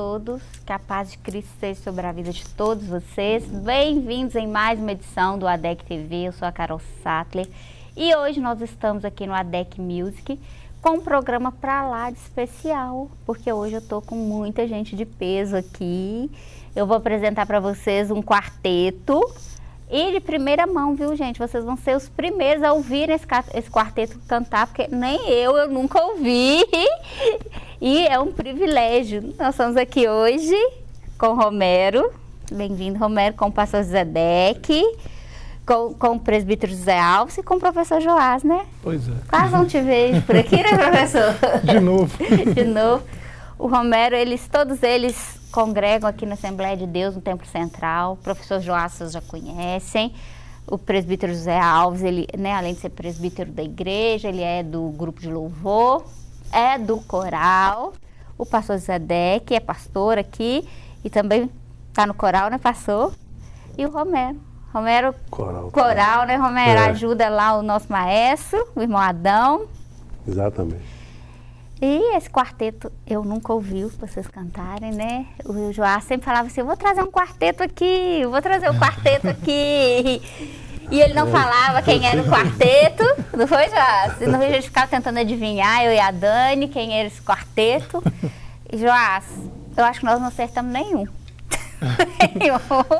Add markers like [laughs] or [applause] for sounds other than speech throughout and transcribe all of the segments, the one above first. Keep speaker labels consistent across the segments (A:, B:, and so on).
A: Todos, que a paz de Cristo seja sobre a vida de todos vocês. Bem-vindos em mais uma edição do ADEC TV, eu sou a Carol Sattler e hoje nós estamos aqui no ADEC Music com um programa para lá de especial, porque hoje eu tô com muita gente de peso aqui. Eu vou apresentar para vocês um quarteto e de primeira mão, viu, gente? Vocês vão ser os primeiros a ouvir esse quarteto cantar, porque nem eu, eu nunca ouvi. E é um privilégio. Nós estamos aqui hoje com o Romero. Bem-vindo, Romero, com o pastor Zedek, com, com o presbítero José Alves e com o professor Joás, né?
B: Pois é.
A: Quase não te vejo por aqui, né, professor? [laughs]
B: De novo.
A: De novo. O Romero, eles, todos eles congregam aqui na Assembleia de Deus, no Templo Central. O professor Joás, vocês já conhecem. O presbítero José Alves, ele, né, além de ser presbítero da igreja, ele é do grupo de louvor é do coral. O pastor que é pastor aqui e também está no coral, né, pastor? E o Romero. Romero, coral, coral né, Romero? É. Ajuda lá o nosso maestro, o irmão Adão.
C: Exatamente.
A: E esse quarteto eu nunca ouvi vocês cantarem, né? O Joás sempre falava assim: eu vou trazer um quarteto aqui, vou trazer um quarteto aqui. [laughs] E ele não falava quem era o quarteto, não foi, Joás? Senão a gente ficava tentando adivinhar, eu e a Dani, quem era esse quarteto. E, Joás, eu acho que nós não acertamos nenhum.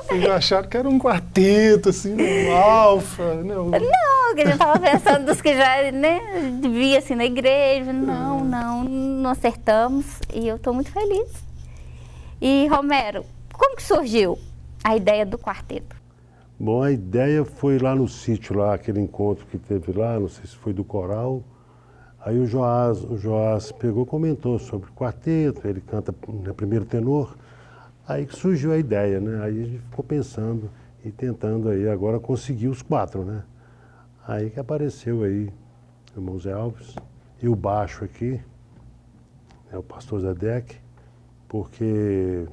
B: Vocês acharam que era um quarteto, assim, um alfa?
A: Não, não que a gente estava pensando dos que já né, via assim na igreja. Não, não, não acertamos. E eu estou muito feliz. E, Romero, como que surgiu a ideia do quarteto?
C: Bom, a ideia foi lá no sítio, lá, aquele encontro que teve lá, não sei se foi do coral. Aí o Joás, o Joás pegou comentou sobre quarteto, ele canta no primeiro tenor. Aí que surgiu a ideia, né? Aí a gente ficou pensando e tentando aí agora conseguir os quatro, né? Aí que apareceu aí o irmão Zé Alves e o baixo aqui, é o pastor Zedek, porque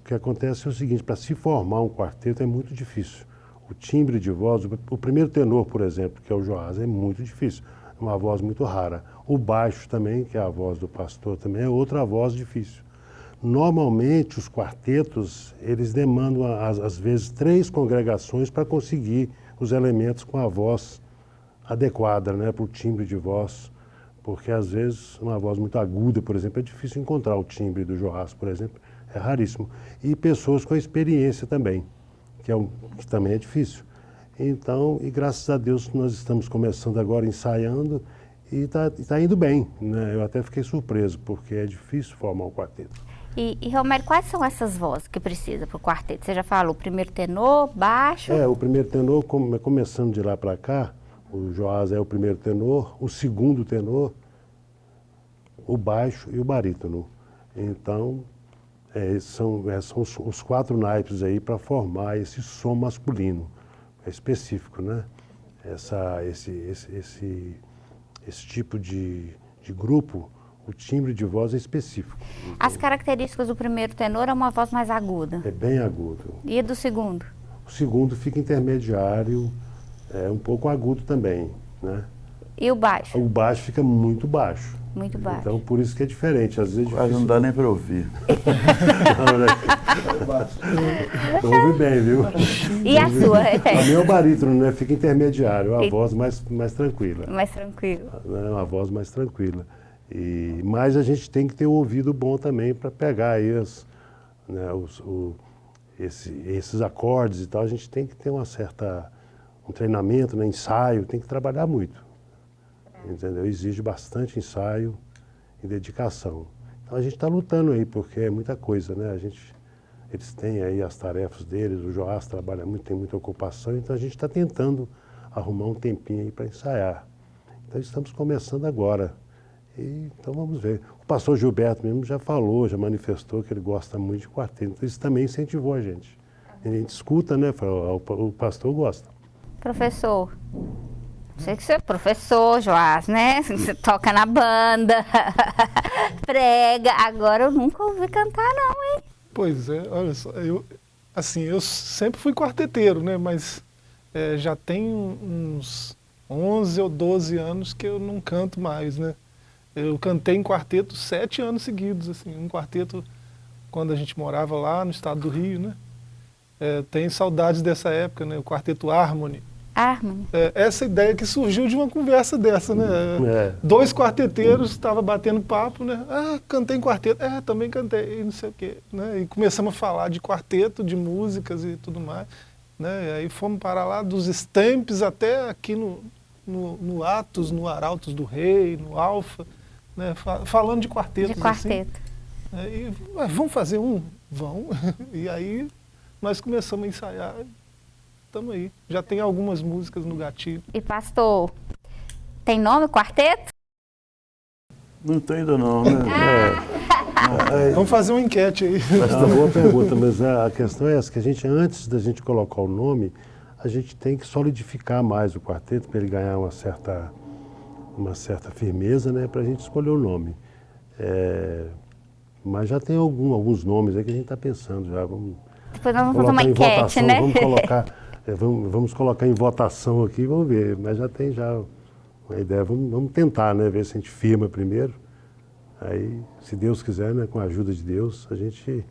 C: o que acontece é o seguinte, para se formar um quarteto é muito difícil o timbre de voz, o primeiro tenor, por exemplo, que é o Joás, é muito difícil, é uma voz muito rara. O baixo também, que é a voz do pastor, também é outra voz difícil. Normalmente, os quartetos, eles demandam, às, vezes, três congregações para conseguir os elementos com a voz adequada né, para o timbre de voz, porque, às vezes, uma voz muito aguda, por exemplo, é difícil encontrar o timbre do Joás, por exemplo, é raríssimo. E pessoas com experiência também que, é um, que também é difícil. Então, e graças a Deus nós estamos começando agora ensaiando e está tá indo bem. Né? Eu até fiquei surpreso, porque é difícil formar um quarteto.
A: E, e Romero, quais são essas vozes que precisa para o quarteto? Você já falou, o primeiro tenor, baixo?
C: É, o primeiro tenor, começando de lá para cá, o Joás é o primeiro tenor, o segundo tenor, o baixo e o barítono. Então, é, são, é, são os, os, quatro naipes aí para formar esse som masculino é específico, né? Essa, esse, esse, esse, esse tipo de, de grupo, o timbre de voz é específico.
A: As características do primeiro tenor é uma voz mais aguda?
C: É bem agudo.
A: E do segundo?
C: O segundo fica intermediário, é um pouco agudo também, né?
A: E o baixo?
C: O baixo fica muito baixo.
A: Muito baixo.
C: Então, por isso que é diferente. Às vezes é
D: Quase não dá nem para ouvir. [laughs]
C: Ouve bem, viu?
A: E a sua,
C: A minha é o barítono, né? Fica intermediário, a e... voz mais, mais tranquila.
A: Mais tranquila.
C: É uma voz mais tranquila. E, mas a gente tem que ter um ouvido bom também para pegar aí as, né, os, o, esse, esses acordes e tal. A gente tem que ter uma certa um treinamento, né, ensaio, tem que trabalhar muito entendeu? Exige bastante ensaio e dedicação. Então a gente está lutando aí, porque é muita coisa, né? A gente, eles têm aí as tarefas deles, o Joás trabalha muito, tem muita ocupação, então a gente está tentando arrumar um tempinho aí para ensaiar. Então estamos começando agora. E, então vamos ver. O pastor Gilberto mesmo já falou, já manifestou que ele gosta muito de quarteto. Então isso também incentivou a gente. A gente escuta, né? O pastor gosta.
A: Professor, Sei que você é professor, Joás, né? [laughs] Você toca na banda, [laughs] prega. Agora eu nunca ouvi cantar, não, hein?
B: Pois é, olha só, eu, assim, eu sempre fui quarteteiro, né? Mas é, já tem uns 11 ou 12 anos que eu não canto mais, né? Eu cantei em quarteto sete anos seguidos, assim, um quarteto quando a gente morava lá no estado do Rio, né? É, tenho saudades dessa época, né? O quarteto Harmony.
A: Harmony.
B: É, essa ideia que surgiu de uma conversa dessa, né? É. Dois quarteteiros estavam batendo papo, né? Ah, cantei em quarteto. É, também cantei, e não sei o quê. Né? E começamos a falar de quarteto, de músicas e tudo mais. Né? E aí fomos para lá dos Stamps até aqui no, no, no Atos, no Arautos do Rei, no Alfa, né? falando de quartetos.
A: De quarteto.
B: Assim. É, e, vamos fazer um? Vão. [laughs] e aí nós começamos a ensaiar. Estamos aí. Já tem algumas músicas no gatilho.
A: E pastor, tem nome quarteto?
D: Não tem ainda não, né? [laughs]
B: Ah. É. Vamos fazer uma enquete aí.
C: É uma boa [laughs] pergunta, mas a questão é essa, que a gente, antes da gente colocar o nome, a gente tem que solidificar mais o quarteto para ele ganhar uma certa, uma certa firmeza, né, para a gente escolher o nome. É, mas já tem algum, alguns nomes aí que a gente está pensando já. Vamos
A: Depois nós vamos fazer uma enquete,
C: votação,
A: né?
C: Vamos colocar, é, [laughs] vamos, vamos colocar em votação aqui, vamos ver. Mas já tem já uma ideia. Vamos, vamos tentar, né, ver se a gente firma primeiro. Aí, se Deus quiser, né, com a ajuda de Deus, a gente,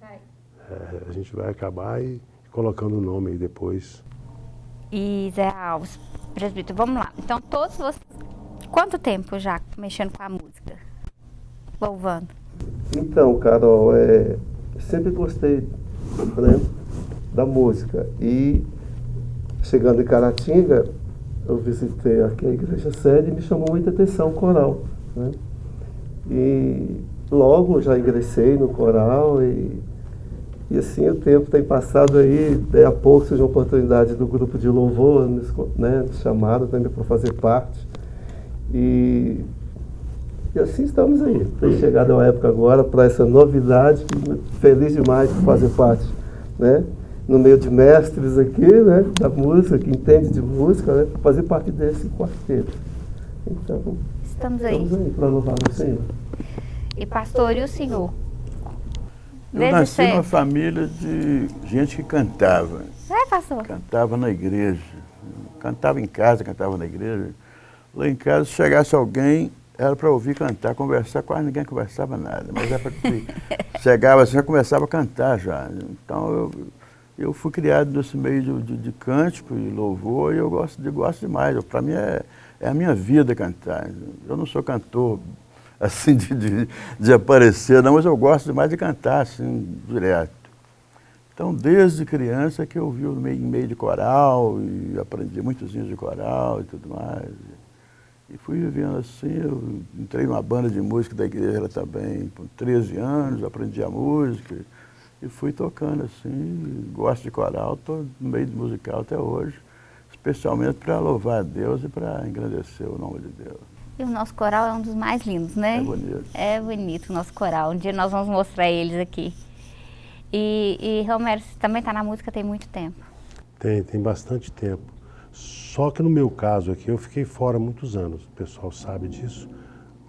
C: é, a gente vai acabar e colocando o nome aí depois.
A: E Zé Alves, presbítero, vamos lá. Então, todos vocês, quanto tempo já mexendo com a música? Louvando?
D: Então, Carol, é, sempre gostei né, da música. E chegando em Caratinga, eu visitei aqui a igreja sede e me chamou muita atenção o coral. Né? E logo já ingressei no coral e e assim o tempo tem passado aí, daí a pouco surgiu a oportunidade do grupo de louvor, né, chamado também para fazer parte. E, e assim estamos aí. Tem chegado a época agora para essa novidade, feliz demais por fazer parte, né? No meio de mestres aqui, né, da música, que entende de música, né, para fazer parte desse quarteto. Então,
A: estamos aí,
D: estamos aí para louvar o Senhor.
A: E pastor, e o senhor?
E: Eu Desde nasci numa família de gente que cantava.
A: É, pastor?
E: Cantava na igreja. Cantava em casa, cantava na igreja. Lá em casa, se chegasse alguém, era para ouvir cantar, conversar, quase ninguém conversava nada. Mas era para [laughs] chegava assim, já começava a cantar já. Então eu, eu fui criado nesse meio de, de, de cântico e louvor e eu gosto, de, gosto demais. Para mim é, é a minha vida cantar. Eu não sou cantor [laughs] assim, de, de, de, aparecer, não, mas eu gosto demais de cantar, assim, direto. Então, desde criança que eu vi o meio, meio de coral e aprendi muitos hinos de coral e tudo mais. E fui vivendo assim, eu entrei numa banda de música da igreja também, com 13 anos, aprendi a música e fui tocando assim, gosto de coral, estou no meio de musical até hoje, especialmente para louvar a Deus e para engrandecer o nome de Deus.
A: E o nosso coral é um dos mais lindos, né?
E: É bonito.
A: É bonito o nosso coral. Um dia nós vamos mostrar eles aqui. E, e Romero, você também está na música tem muito tempo?
C: Tem, tem bastante tempo. Só que no meu caso aqui, eu fiquei fora muitos anos. O pessoal sabe disso.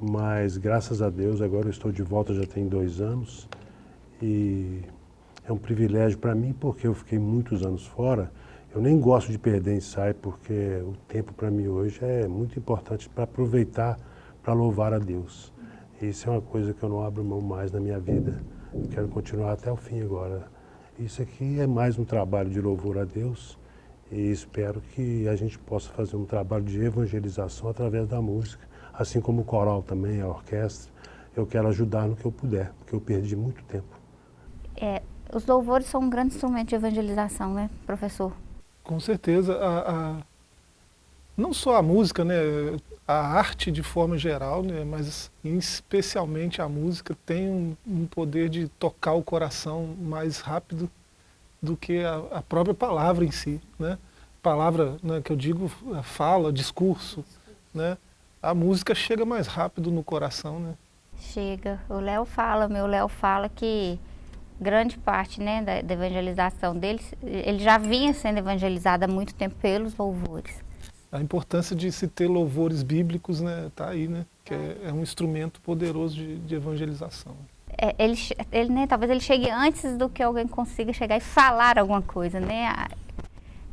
C: Mas graças a Deus, agora eu estou de volta já tem dois anos. E é um privilégio para mim, porque eu fiquei muitos anos fora eu nem gosto de perder ensaio porque o tempo para mim hoje é muito importante para aproveitar para louvar a Deus. Isso é uma coisa que eu não abro mão mais na minha vida. Eu quero continuar até o fim agora. Isso aqui é mais um trabalho de louvor a Deus e espero que a gente possa fazer um trabalho de evangelização através da música, assim como o coral também, a orquestra. Eu quero ajudar no que eu puder, porque eu perdi muito tempo.
A: É, os louvores são um grande instrumento de evangelização, né, professor?
B: Com certeza. A, a, não só a música, né, a arte de forma geral, né, mas especialmente a música tem um, um poder de tocar o coração mais rápido do que a, a própria palavra em si. Né? Palavra né, que eu digo, fala, discurso. Né? A música chega mais rápido no coração. Né?
A: Chega. O Léo fala, meu Léo fala que grande parte né, da, da, evangelização deles, ele já vinha sendo evangelizado há muito tempo pelos louvores.
B: A importância de se ter louvores bíblicos está né, tá aí, né, que é, é, um instrumento poderoso de, de evangelização.
A: É, ele, ele, né, talvez ele chegue antes do que alguém consiga chegar e falar alguma coisa. Né?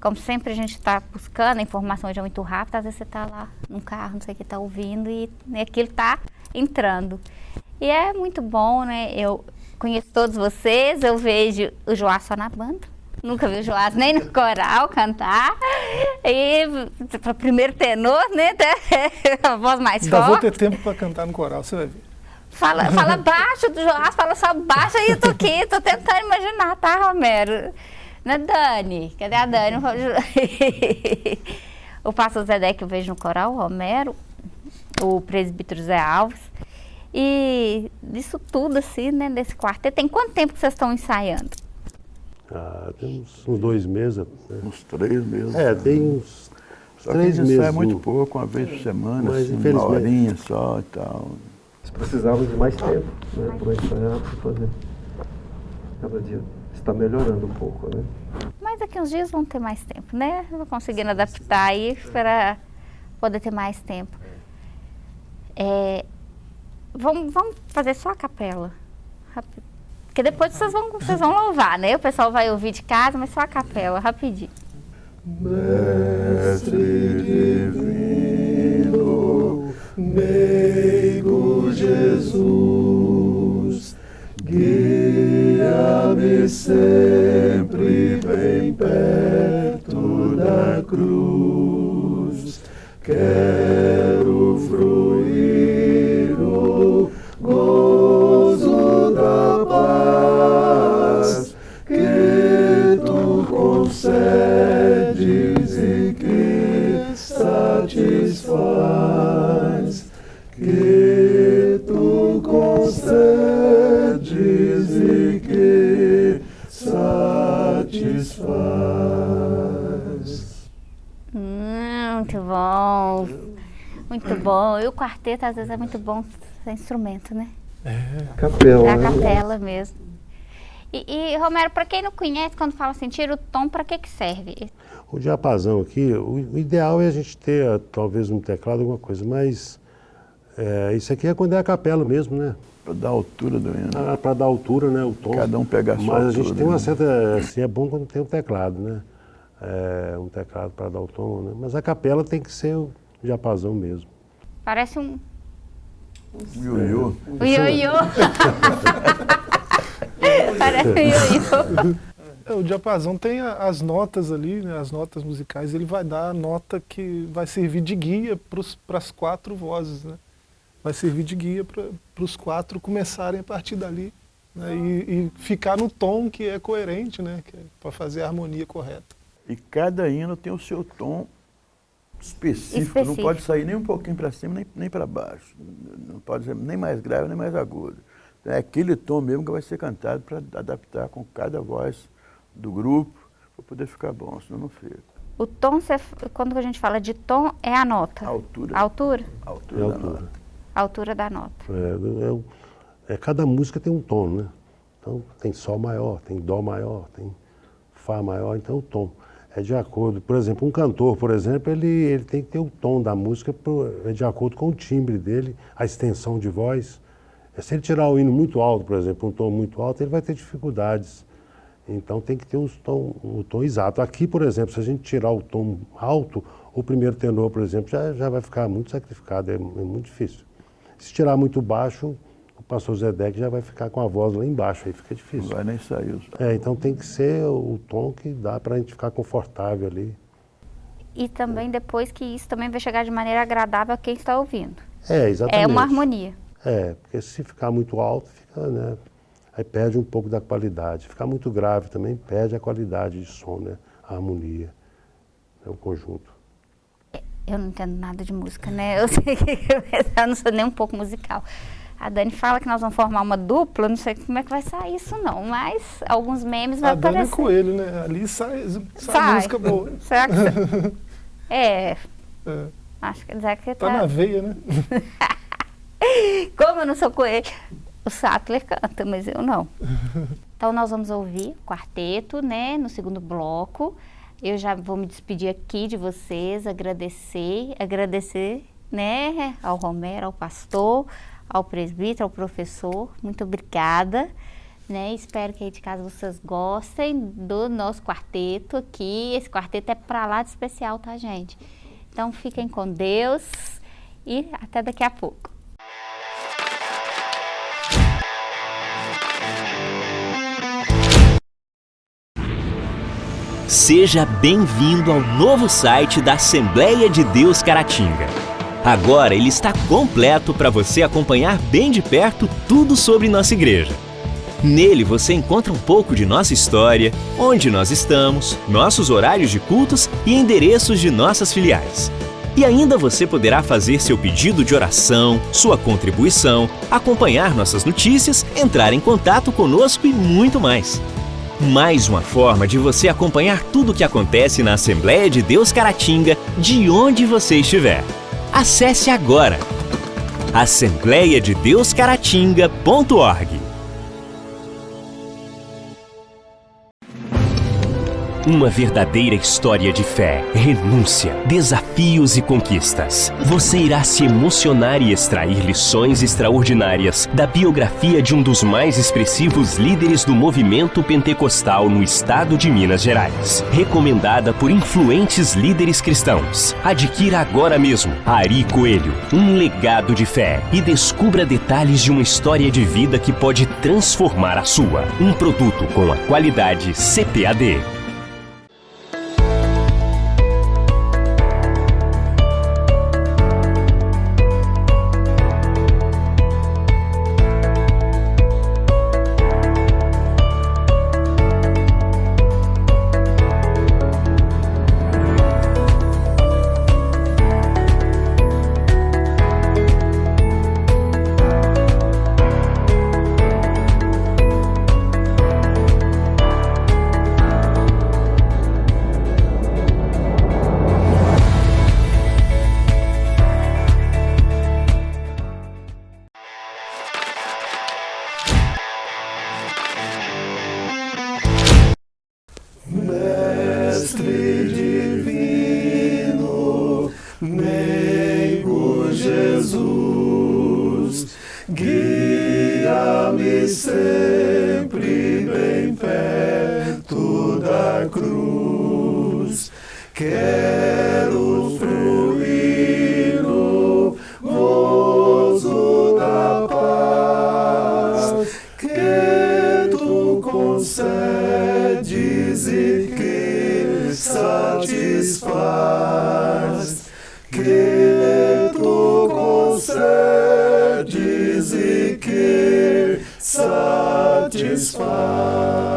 A: Como sempre a gente está buscando, a informação já é muito rápida, às vezes você está lá num carro, não sei o que, está ouvindo e né, aquilo está entrando. E é muito bom, né? Eu, conheço todos vocês, eu vejo o Joás só na banda. Nunca vi o Joás nem no coral cantar. E para primeiro tenor, né? [laughs] A voz mais
B: Ainda
A: forte.
B: vou ter tempo para cantar no coral, você vai ver.
A: Fala, [laughs] fala baixo do Joás, fala só baixo aí, eu tô aqui, tô tentando imaginar, tá, Romero? Né, Dani? Cadê a Dani? [laughs] o pastor que eu vejo no coral, o Romero, o presbítero Zé Alves. E disso tudo, assim, né, desse quarteto, tem quanto tempo que vocês estão ensaiando?
C: Ah, tem uns, uns dois meses. né?
E: Uns três meses.
C: É, tem uns
E: Só que a
C: três
E: gente
C: meses.
E: sai muito pouco, uma vez por semana,
C: Mas,
E: assim, uma
C: infelizmente-
E: horinha só e tal.
D: Nós precisávamos de mais tempo né, para ensaiar, para fazer. Cada dia está melhorando um pouco, né?
A: Mas daqui uns dias vão ter mais tempo, né? Vou conseguindo adaptar aí para poder ter mais tempo. É, vamos, vamos fazer só a capela. Porque depois vocês vão, vocês vão louvar, né? O pessoal vai ouvir de casa, mas só a capela, rapidinho.
D: Mestre divino, meigo Jesus, guia-me sempre bem perto da cruz. Quero fruir
A: bom. E o quarteto, às vezes, é muito bom ser instrumento, né?
D: Capela,
A: É a
D: né?
A: capela mesmo. E, e, Romero, para quem não conhece, quando fala assim, tira o tom, para que que serve?
C: O diapasão aqui, o, ideal é a gente ter ah, talvez um teclado, alguma coisa, mas é, isso aqui é quando é a capela mesmo, né?
E: Pra dar a altura do hino.
C: Para dar altura, né? O tom.
E: Cada um pegar a sua
C: Mas a gente tem uma certa. Assim, é bom quando tem um teclado, né? É, um teclado para dar o tom, né? Mas a capela tem que ser o diapasão mesmo.
A: Parece um,
E: Ioiô.
A: O ioiô. [laughs] Parece um ioiô.
B: É, o diapasão tem as notas ali, né, as notas musicais, ele vai dar a nota que vai servir de guia para as quatro vozes, né? Vai servir de guia para os quatro começarem a partir dali né, e, e ficar no tom que é coerente, né? para fazer a harmonia correta.
E: E cada hino tem o seu tom específico.
A: Específico.
E: Não pode sair nem um pouquinho para cima, nem, nem para baixo. Não pode ser nem mais grave, nem mais agudo. É aquele tom mesmo que vai ser cantado para adaptar com cada voz do grupo, para poder ficar bom, senão não fica.
A: O tom, cê- quando a gente fala de tom, é a nota.
E: A altura,
A: A altura?
E: a
C: É
E: altura
C: a
E: da
C: altura.
E: nota.
A: A altura da nota.
C: É, é é, cada música tem um tom, né? Então tem Sol maior, tem Dó maior, tem Fá maior, então o tom. É de acordo, por exemplo, um cantor, por exemplo, ele, ele tem que ter o tom da música pro- é de acordo com o timbre dele, a extensão de voz. É, Se ele tirar o hino muito alto, por exemplo, um tom muito alto, ele vai ter dificuldades. Então tem que ter os tom, o tom exato. Aqui, por exemplo, se a gente tirar o tom alto, o primeiro tenor, por exemplo, já, já vai ficar muito sacrificado, é, é muito difícil. Se tirar muito baixo, o pastor Zedek já vai ficar com a voz lá embaixo, aí fica
E: Não
C: difícil.
E: vai nem sair. os-
C: É, então tem que ser o tom que dá para a gente ficar confortável ali.
A: E também depois que isso também vai chegar de maneira agradável a quem está ouvindo.
C: É, exatamente.
A: É uma harmonia.
C: É, porque se ficar muito alto, fica, né? Aí perde um pouco da qualidade. Ficar muito grave também perde a qualidade de som, né? A harmonia, né? o conjunto.
A: Eu não entendo nada de música, né? Eu [laughs] sei que eu não sou nem um pouco musical. A Dani fala que nós vamos formar uma dupla, não sei como é que vai sair isso não, mas alguns memes vai
B: A Dani é
A: aparecer.
B: Coelho, né? Ali sai, sai,
A: Sai.
B: música boa. [laughs]
A: Será que. [laughs] É,
B: É,
A: acho que dizer que
B: tá
A: tá...
B: na veia, né? [laughs]
A: Como eu não sou coelho, o Sattler canta, mas eu não. Então nós vamos ouvir o quarteto, né, no segundo bloco. Eu já vou me despedir aqui de vocês, agradecer, agradecer, né, ao Romero, ao pastor, ao presbítero, ao professor. Muito obrigada. Né? Espero que aí de casa vocês gostem do nosso quarteto aqui. Esse quarteto é para lá de especial, tá, gente? Então, fiquem com Deus e até daqui a pouco.
F: Seja bem-vindo ao novo site da Assembleia de Deus Caratinga. Agora ele está completo para você acompanhar bem de perto tudo sobre nossa igreja. Nele você encontra um pouco de nossa história, onde nós estamos, nossos horários de cultos e endereços de nossas filiais. E ainda você poderá fazer seu pedido de oração, sua contribuição, acompanhar nossas notícias, entrar em contato conosco e muito mais. Mais uma forma de você acompanhar tudo o que acontece na Assembleia de Deus Caratinga, de onde você estiver. Acesse agora assembleiadedeuscaratinga.org. Uma verdadeira história de fé, renúncia, desafios e conquistas. Você irá se emocionar e extrair lições extraordinárias da biografia de um dos mais expressivos líderes do movimento pentecostal no estado de Minas Gerais. Recomendada por influentes líderes cristãos. Adquira agora mesmo Ari Coelho, um legado de fé e descubra detalhes de uma história de vida que pode transformar a sua. Um produto com a qualidade CPAD. inspired.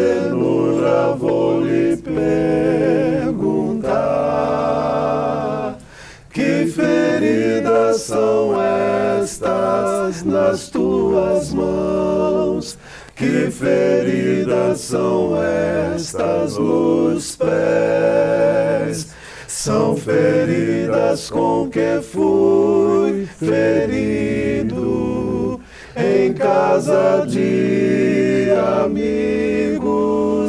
F: ternura vou lhe perguntar Que feridas são estas nas tuas mãos? Que feridas são estas nos pés? São feridas com que fui ferido em casa de amigos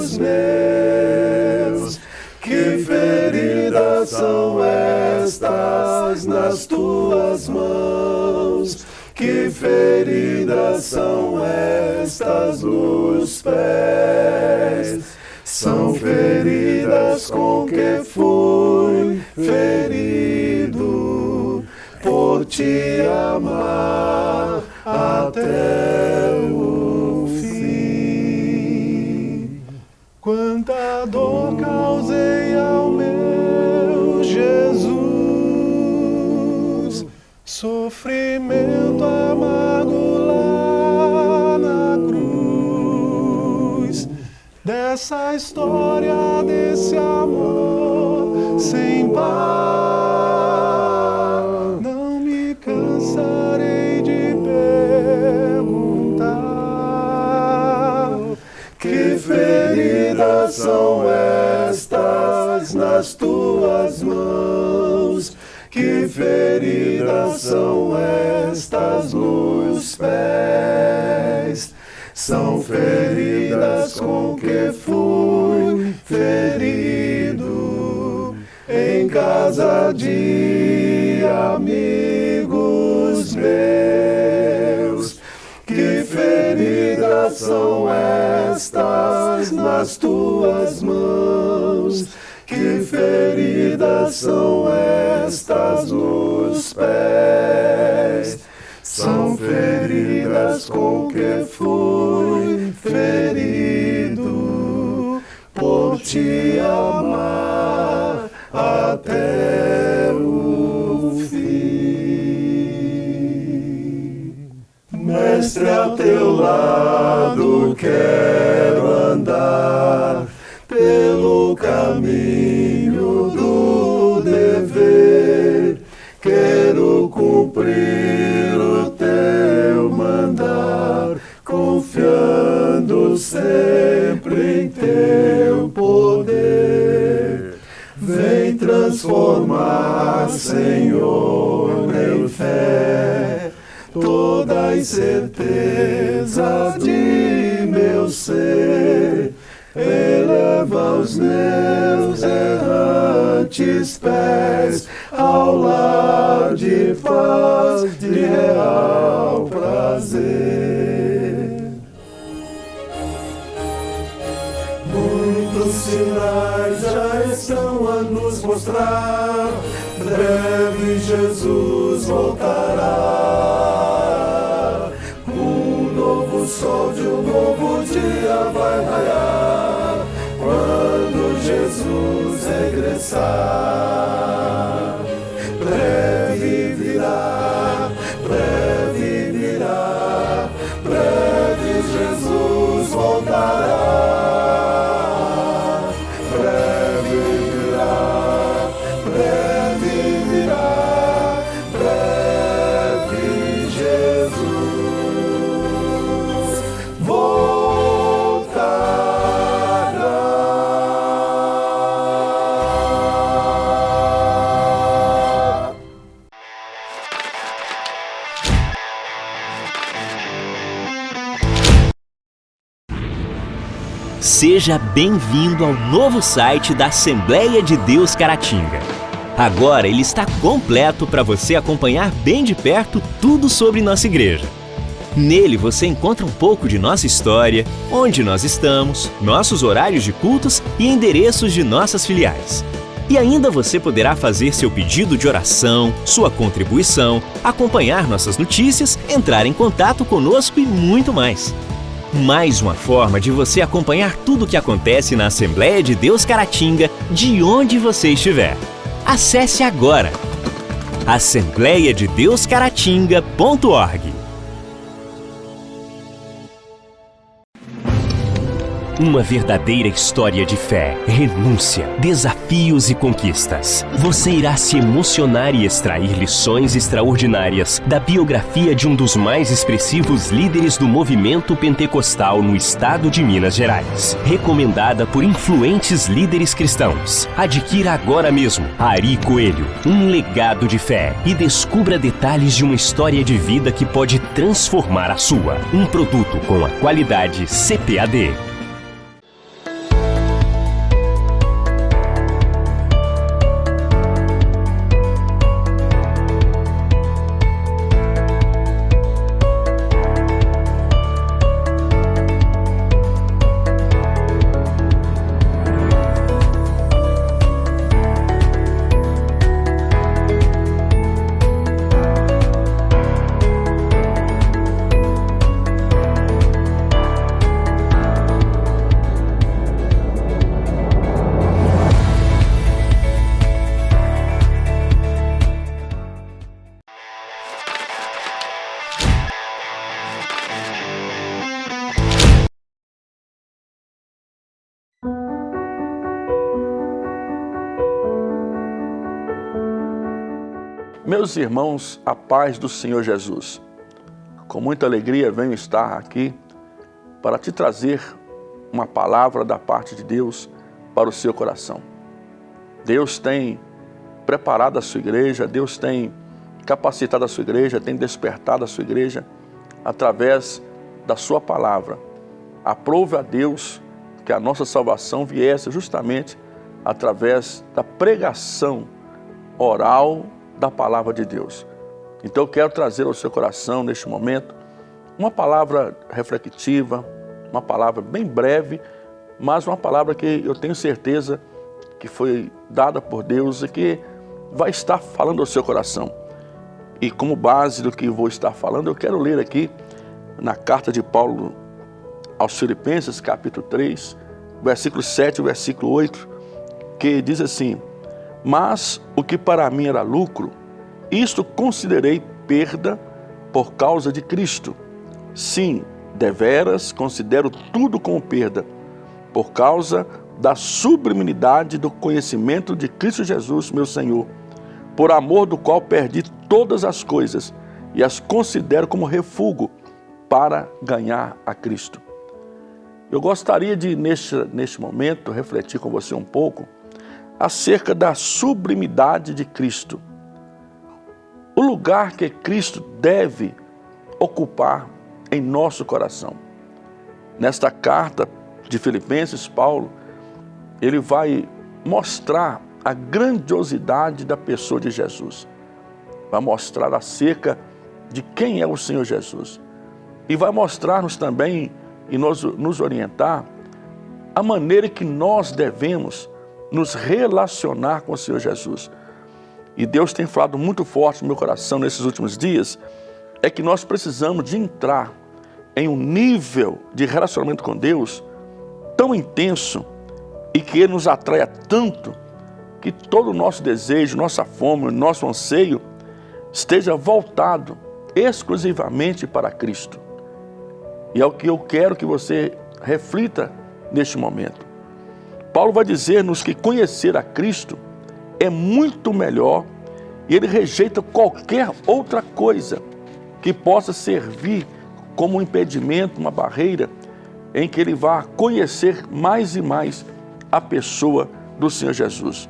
F: olhos meus. Que feridas são estas nas tuas mãos? Que feridas são estas nos pés? São feridas com que fui ferido por te amar até.
B: dor causei ao meu Jesus. Sofrimento amargo lá na cruz. Dessa história, desse amor sem paz.
F: São estas nas tuas mãos que feridas são estas nos pés? São feridas com que fui ferido em casa de amigos meus. Feridas são estas nas tuas mãos? Que feridas são estas nos pés? São feridas com que fui ferido por te amar até Mestre, ao teu lado quero andar pelo caminho do dever. Quero cumprir o teu mandar, confiando sempre em teu poder. Vem transformar, Senhor, toda a incerteza de meu ser eleva os meus errantes pés ao lar de paz, de real prazer. Muitos sinais já estão a nos mostrar, breve Jesus voltará. sun.
G: Seja bem-vindo ao novo site da Assembleia de Deus Caratinga. Agora ele está completo para você acompanhar bem de perto tudo sobre nossa igreja. Nele você encontra um pouco de nossa história, onde nós estamos, nossos horários de cultos e endereços de nossas filiais. E ainda você poderá fazer seu pedido de oração, sua contribuição, acompanhar nossas notícias, entrar em contato conosco e muito mais. Mais uma forma de você acompanhar tudo o que acontece na Assembleia de Deus Caratinga, de onde você estiver. Acesse agora assembleiadedeuscaratinga.org. Uma verdadeira história de fé, renúncia, desafios e conquistas. Você irá se emocionar e extrair lições extraordinárias da biografia de um dos mais expressivos líderes do movimento pentecostal no estado de Minas Gerais. Recomendada por influentes líderes cristãos. Adquira agora mesmo Ari Coelho, um legado de fé e descubra detalhes de uma história de vida que pode transformar a sua. Um produto com a qualidade CPAD.
H: Meus irmãos, a paz do Senhor Jesus. Com muita alegria venho estar aqui para te trazer uma palavra da parte de Deus para o seu coração. Deus tem preparado a sua igreja, Deus tem capacitado a sua igreja, tem despertado a sua igreja através da sua palavra. Aprove a Deus que a nossa salvação viesse justamente através da pregação oral da palavra de Deus. Então eu quero trazer ao seu coração neste momento uma palavra reflexiva, uma palavra bem breve, mas uma palavra que eu tenho certeza que foi dada por Deus e que vai estar falando ao seu coração. E como base do que vou estar falando, eu quero ler aqui na carta de Paulo aos Filipenses, capítulo 3, versículo 7 e versículo 8, que diz assim: Mas o que para mim era lucro, isto considerei perda por causa de Cristo. Sim, deveras considero tudo como perda, por causa da sublimidade do conhecimento de Cristo Jesus, meu Senhor, por amor do qual perdi todas as coisas e as considero como refúgio para ganhar a Cristo. Eu gostaria de, neste, neste momento, refletir com você um pouco acerca da sublimidade de Cristo o lugar que Cristo deve ocupar em nosso coração. Nesta carta de Filipenses, Paulo, ele vai mostrar a grandiosidade da pessoa de Jesus. Vai mostrar acerca de quem é o Senhor Jesus. E vai mostrar-nos também e nos, nos orientar a maneira que nós devemos nos relacionar com o Senhor Jesus e Deus tem falado muito forte no meu coração nesses últimos dias, é que nós precisamos de entrar em um nível de relacionamento com Deus tão intenso e que Ele nos atraia tanto que todo o nosso desejo, nossa fome, nosso anseio esteja voltado exclusivamente para Cristo. E é o que eu quero que você reflita neste momento. Paulo vai dizer-nos que conhecer a Cristo é muito melhor e ele rejeita qualquer outra coisa que possa servir como um impedimento, uma barreira, em que ele vá conhecer mais e mais a pessoa do Senhor Jesus.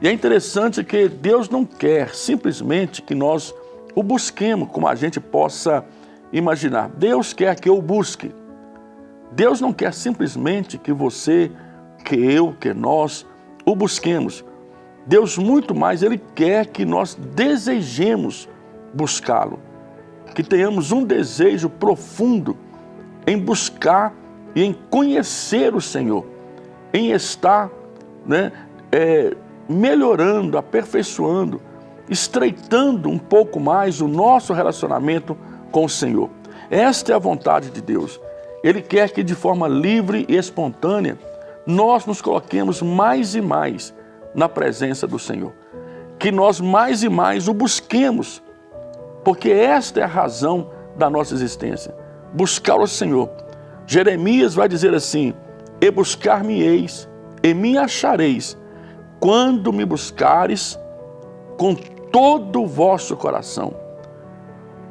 H: E é interessante que Deus não quer simplesmente que nós o busquemos como a gente possa imaginar. Deus quer que eu busque. Deus não quer simplesmente que você, que eu, que nós o busquemos. Deus muito mais, Ele quer que nós desejemos buscá-lo, que tenhamos um desejo profundo em buscar e em conhecer o Senhor, em estar né, é, melhorando, aperfeiçoando, estreitando um pouco mais o nosso relacionamento com o Senhor. Esta é a vontade de Deus. Ele quer que de forma livre e espontânea nós nos coloquemos mais e mais na presença do Senhor. Que nós mais e mais o busquemos, porque esta é a razão da nossa existência. Buscar o Senhor. Jeremias vai dizer assim, e buscar-me-eis, e me achareis, quando me buscares com todo o vosso coração.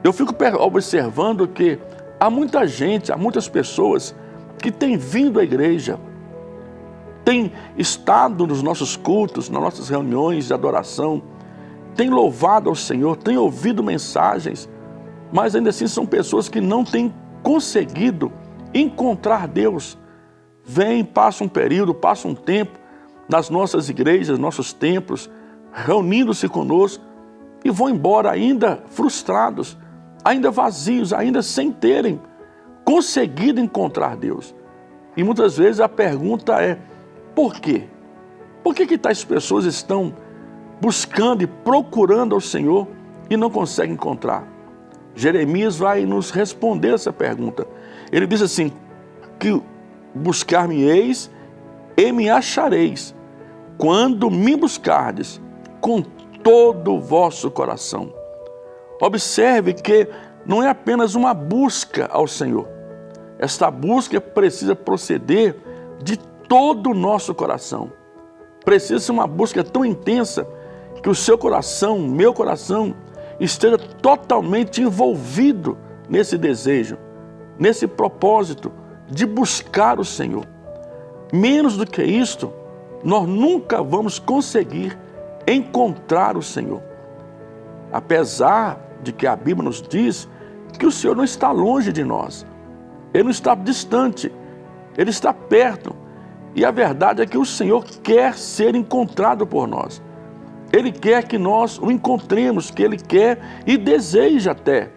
H: Eu fico observando que há muita gente, há muitas pessoas que têm vindo à igreja, tem estado nos nossos cultos, nas nossas reuniões de adoração, tem louvado ao Senhor, tem ouvido mensagens, mas ainda assim são pessoas que não têm conseguido encontrar Deus. Vem, passa um período, passa um tempo nas nossas igrejas, nossos templos, reunindo-se conosco e vão embora ainda frustrados, ainda vazios, ainda sem terem conseguido encontrar Deus. E muitas vezes a pergunta é, por quê? Por que, que tais pessoas estão buscando e procurando ao Senhor e não conseguem encontrar? Jeremias vai nos responder essa pergunta. Ele diz assim, que buscar-me-eis e me achareis, quando me buscardes com todo o vosso coração. Observe que não é apenas uma busca ao Senhor. Esta busca precisa proceder de todo o nosso coração. Precisa ser uma busca tão intensa que o seu coração, meu coração, esteja totalmente envolvido nesse desejo, nesse propósito de buscar o Senhor. Menos do que isto, nós nunca vamos conseguir encontrar o Senhor. Apesar de que a Bíblia nos diz que o Senhor não está longe de nós, Ele não está distante, Ele está perto. E a verdade é que o Senhor quer ser encontrado por nós. Ele quer que nós o encontremos, que Ele quer e deseja até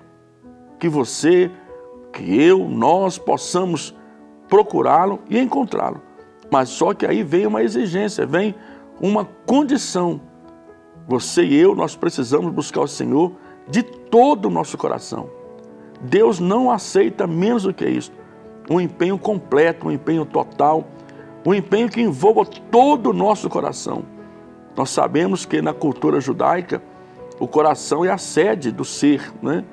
H: que você, que eu, nós possamos procurá-lo e encontrá-lo. Mas só que aí vem uma exigência, vem uma condição. Você e eu, nós precisamos buscar o Senhor de todo o nosso coração. Deus não aceita menos do que isso. Um empenho completo, um empenho total, um empenho que envolva todo o nosso coração. Nós sabemos que na cultura judaica, o coração é a sede do ser, né?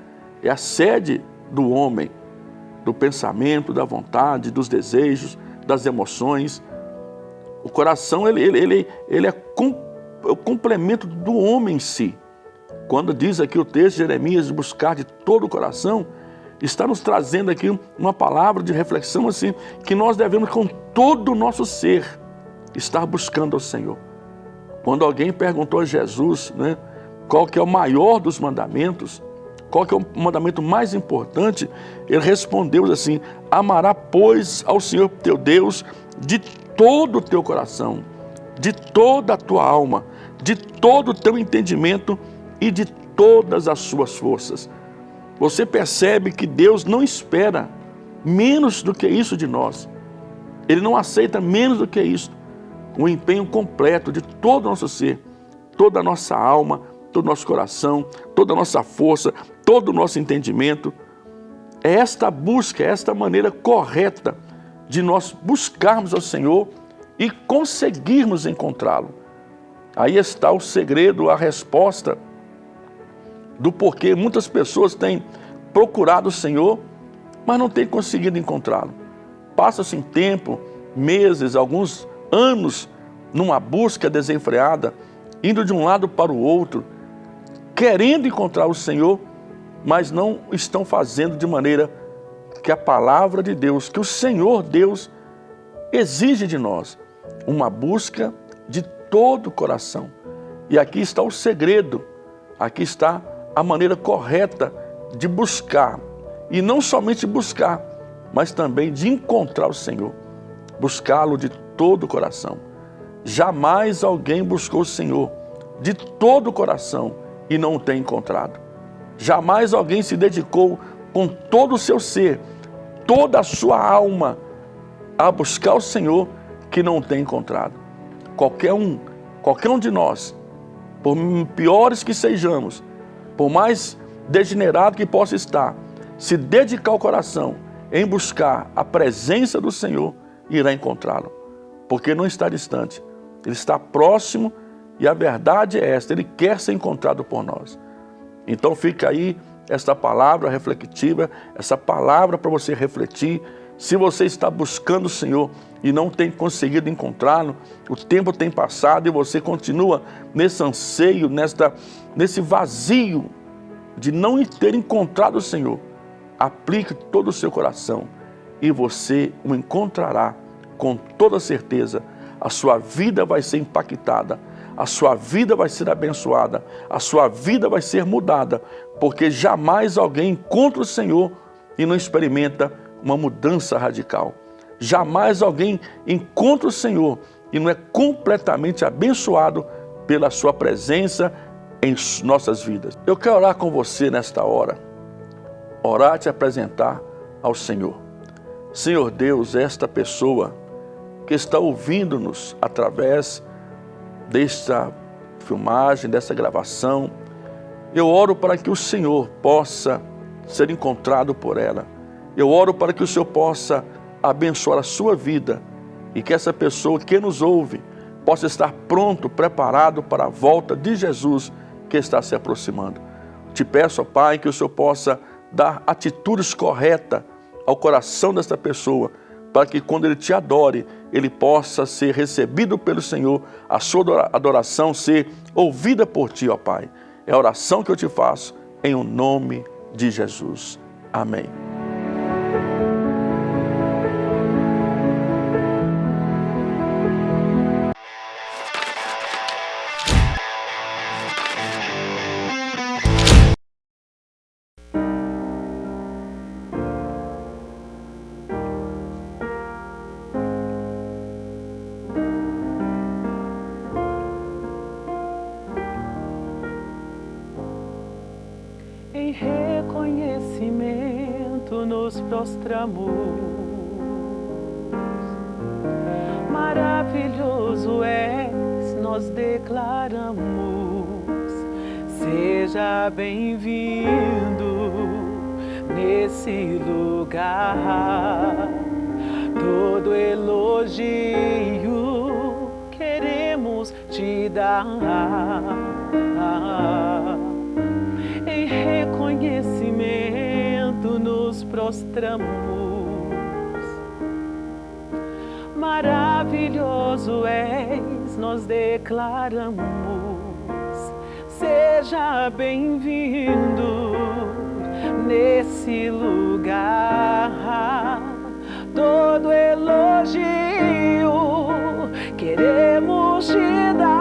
H: é a sede do homem, do pensamento, da vontade, dos desejos, das emoções. O coração ele, ele, ele, ele é o complemento do homem em si. Quando diz aqui o texto de Jeremias, buscar de todo o coração, está nos trazendo aqui uma palavra de reflexão assim, que nós devemos com todo o nosso ser estar buscando ao Senhor. Quando alguém perguntou a Jesus, né, qual que é o maior dos mandamentos, qual que é o mandamento mais importante, ele respondeu assim, amará pois ao Senhor teu Deus de todo o teu coração, de toda a tua alma, de todo o teu entendimento e de todas as suas forças. Você percebe que Deus não espera menos do que isso de nós. Ele não aceita menos do que isso. Um empenho completo de todo o nosso ser, toda a nossa alma, todo o nosso coração, toda a nossa força, todo o nosso entendimento. É esta busca, é esta maneira correta de nós buscarmos ao Senhor e conseguirmos encontrá-lo. Aí está o segredo, a resposta do porquê muitas pessoas têm procurado o Senhor, mas não têm conseguido encontrá-lo. Passa-se tempo, meses, alguns anos numa busca desenfreada, indo de um lado para o outro, querendo encontrar o Senhor, mas não estão fazendo de maneira que a palavra de Deus, que o Senhor Deus exige de nós, uma busca de todo o coração. E aqui está o segredo, aqui está a maneira correta de buscar. E não somente buscar, mas também de encontrar o Senhor. Buscá-lo de todo o coração. Jamais alguém buscou o Senhor de todo o coração e não o tem encontrado. Jamais alguém se dedicou com todo o seu ser, toda a sua alma, a buscar o Senhor que não o tem encontrado. Qualquer um, qualquer um de nós, por piores que sejamos, por mais degenerado que possa estar, se dedicar o coração em buscar a presença do Senhor, irá encontrá-lo. Porque não está distante, ele está próximo e a verdade é esta, ele quer ser encontrado por nós. Então fica aí esta palavra reflexiva, essa palavra para você refletir. Se você está buscando o Senhor e não tem conseguido encontrá-lo, o tempo tem passado e você continua nesse anseio, nesta, nesse vazio de não ter encontrado o Senhor, aplique todo o seu coração e você o encontrará com toda certeza. A sua vida vai ser impactada, a sua vida vai ser abençoada, a sua vida vai ser mudada, porque jamais alguém encontra o Senhor e não experimenta uma mudança radical. Jamais alguém encontra o Senhor e não é completamente abençoado pela sua presença em nossas vidas. Eu quero orar com você nesta hora, orar e te apresentar ao Senhor. Senhor Deus, esta pessoa que está ouvindo-nos através desta filmagem, dessa gravação, eu oro para que o Senhor possa ser encontrado por ela. Eu oro para que o Senhor possa abençoar a sua vida e que essa pessoa que nos ouve possa estar pronto, preparado para a volta de Jesus que está se aproximando. Te peço, ó Pai, que o Senhor possa dar atitudes corretas ao coração desta pessoa, para que quando ele te adore, ele possa ser recebido pelo Senhor, a sua adoração ser ouvida por ti, ó Pai. É a oração que eu te faço em o nome de Jesus. Amém.
I: Prostramos. Maravilhoso és, nós declaramos. Seja bem-vindo nesse lugar. Todo elogio queremos te dar. Nos prostramos. Maravilhoso és, nós declaramos. Seja bem-vindo nesse lugar. Todo elogio queremos te dar.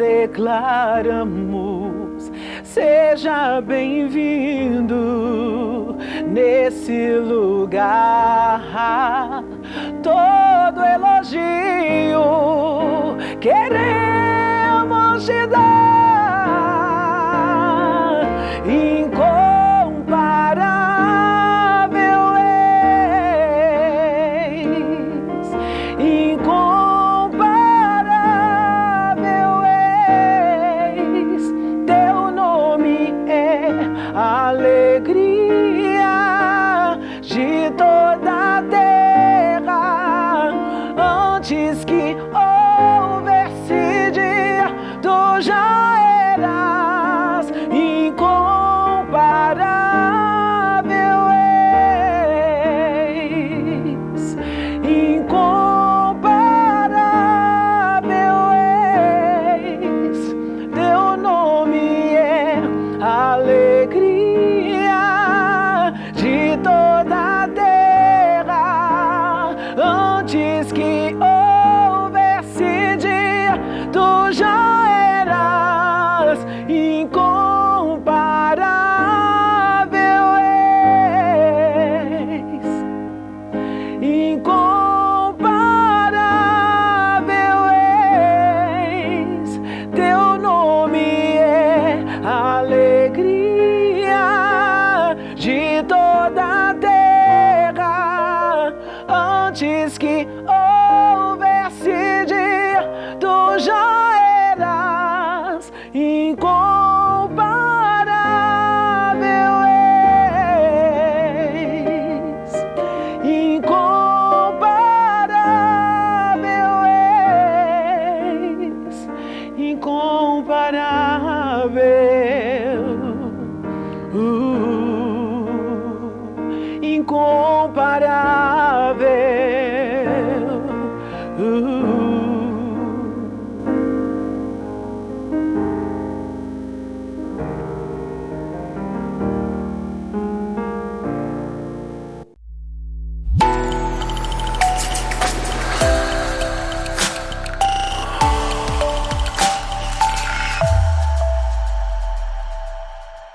I: Declaramos. Seja bem-vindo nesse lugar. Todo elogio queremos te dar. encontrar.